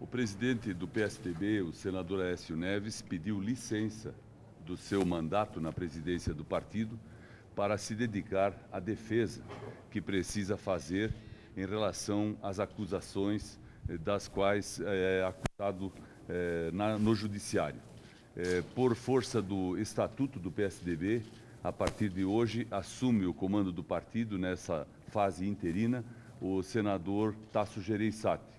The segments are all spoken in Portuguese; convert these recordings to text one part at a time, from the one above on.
O presidente do PSDB, o senador Aécio Neves, pediu licença do seu mandato na presidência do partido para se dedicar à defesa que precisa fazer em relação às acusações eh, das quais eh, é acusado é, na, no judiciário. É, por força do estatuto do PSDB, a partir de hoje assume o comando do partido nessa fase interina o senador Tasso Gereissati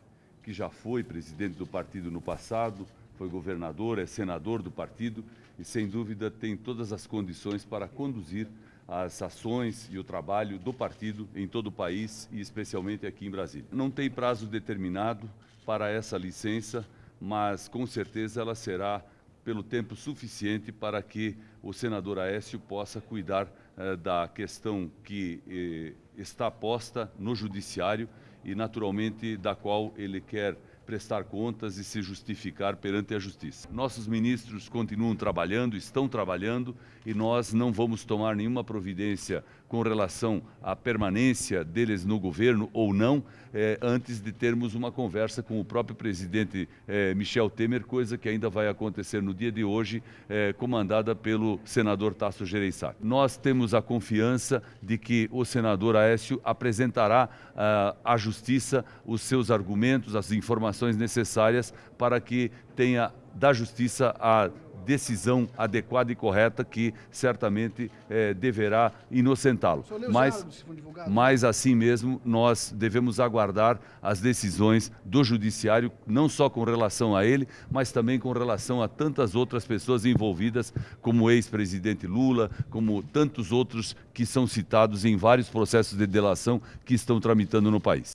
que já foi presidente do partido no passado, foi governador, é senador do partido e, sem dúvida, tem todas as condições para conduzir as ações e o trabalho do partido em todo o país e especialmente aqui em Brasília. Não tem prazo determinado para essa licença, mas com certeza ela será pelo tempo suficiente para que o senador Aécio possa cuidar eh, da questão que eh, está posta no judiciário e, naturalmente, da qual ele quer prestar contas e se justificar perante a justiça. Nossos ministros continuam trabalhando, estão trabalhando e nós não vamos tomar nenhuma providência com relação à permanência deles no governo ou não, eh, antes de termos uma conversa com o próprio presidente eh, Michel Temer, coisa que ainda vai acontecer no dia de hoje, eh, comandada pelo senador Tasso Gereissati. Nós temos a confiança de que o senador Aécio apresentará ah, à justiça os seus argumentos, as informações necessárias para que tenha da justiça a decisão adequada e correta que certamente eh, deverá inocentá-lo. Mas, mas assim mesmo nós devemos aguardar as decisões do judiciário, não só com relação a ele, mas também com relação a tantas outras pessoas envolvidas, como o ex-presidente Lula, como tantos outros que são citados em vários processos de delação que estão tramitando no país.